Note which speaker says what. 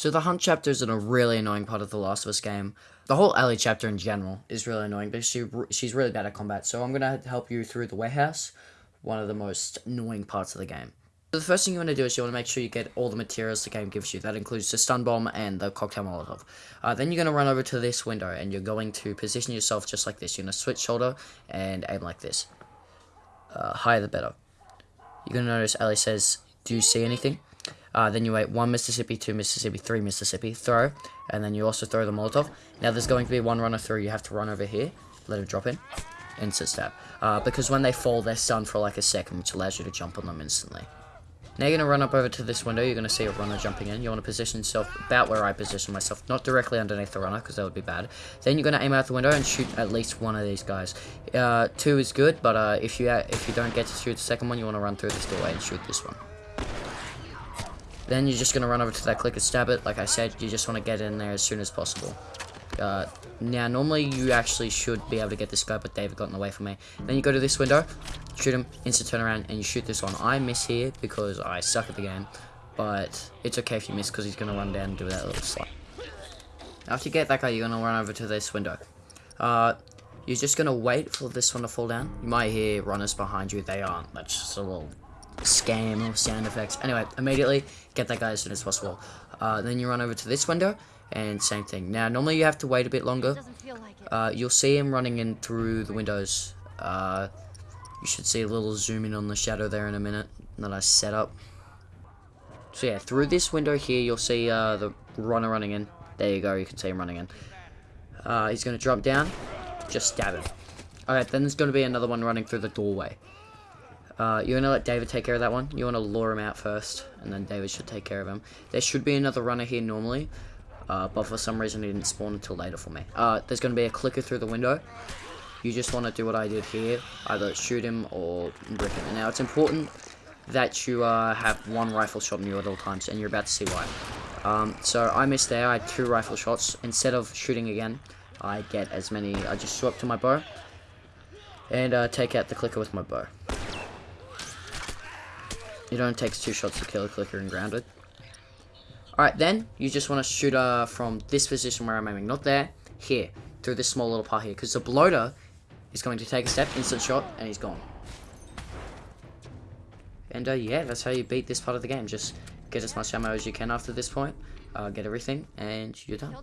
Speaker 1: So the hunt chapter is a really annoying part of the Last of Us game. The whole Ellie chapter in general is really annoying because she she's really bad at combat. So I'm gonna help you through the warehouse, one of the most annoying parts of the game. So the first thing you want to do is you want to make sure you get all the materials the game gives you. That includes the stun bomb and the cocktail molotov. Uh, then you're going to run over to this window and you're going to position yourself just like this. You're going to switch shoulder and aim like this. Uh, higher the better. You're going to notice Ellie says, do you see anything? Uh, then you wait 1 Mississippi, 2 Mississippi, 3 Mississippi, throw, and then you also throw the Molotov. Now there's going to be one runner through, you have to run over here, let it drop in, instant stab. Uh, because when they fall, they're stunned for like a second, which allows you to jump on them instantly. Now you're going to run up over to this window, you're going to see a runner jumping in. You want to position yourself about where I position myself, not directly underneath the runner, because that would be bad. Then you're going to aim out the window and shoot at least one of these guys. Uh, two is good, but uh, if you if you don't get to shoot the second one, you want to run through this doorway and shoot this one. Then you're just going to run over to that click and stab it. Like I said, you just want to get in there as soon as possible. Uh, now, normally you actually should be able to get this guy, but David got in the way for me. Then you go to this window, shoot him, instant turn around, and you shoot this one. I miss here because I suck at the game, but it's okay if you miss because he's going to run down and do that little slide. After you get that guy, you're going to run over to this window. Uh, you're just going to wait for this one to fall down. You might hear runners behind you. They aren't. That's just a little scam or sound effects. Anyway, immediately get that guy as soon as possible. Uh, then you run over to this window and same thing. Now, normally you have to wait a bit longer. Uh, you'll see him running in through the windows. Uh, you should see a little zoom in on the shadow there in a minute that I set up. So yeah, through this window here, you'll see uh, the runner running in. There you go, you can see him running in. Uh, he's going to drop down. Just stab him. Alright, then there's going to be another one running through the doorway. Uh, you're going to let David take care of that one. You want to lure him out first, and then David should take care of him. There should be another runner here normally, uh, but for some reason he didn't spawn until later for me. Uh, there's going to be a clicker through the window. You just want to do what I did here, either shoot him or brick him. Now, it's important that you uh, have one rifle shot on you at all times, and you're about to see why. Um, so I missed there, I had two rifle shots. Instead of shooting again, I get as many, I just swap to my bow, and uh, take out the clicker with my bow. It only takes two shots to kill a clicker and grounded. Alright, then, you just want to shoot her from this position where I'm aiming. Not there, here. Through this small little part here. Because the bloater is going to take a step, instant shot, and he's gone. And, uh, yeah, that's how you beat this part of the game. Just get as much ammo as you can after this point. Uh, get everything, and you're done.